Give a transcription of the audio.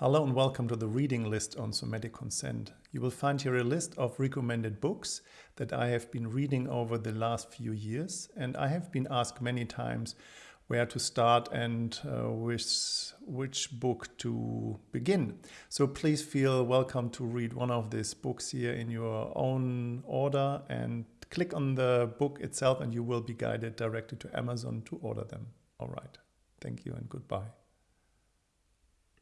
Hello and welcome to the reading list on somatic consent. You will find here a list of recommended books that I have been reading over the last few years and I have been asked many times where to start and uh, with which book to begin. So please feel welcome to read one of these books here in your own order and click on the book itself and you will be guided directly to Amazon to order them. All right. Thank you and goodbye.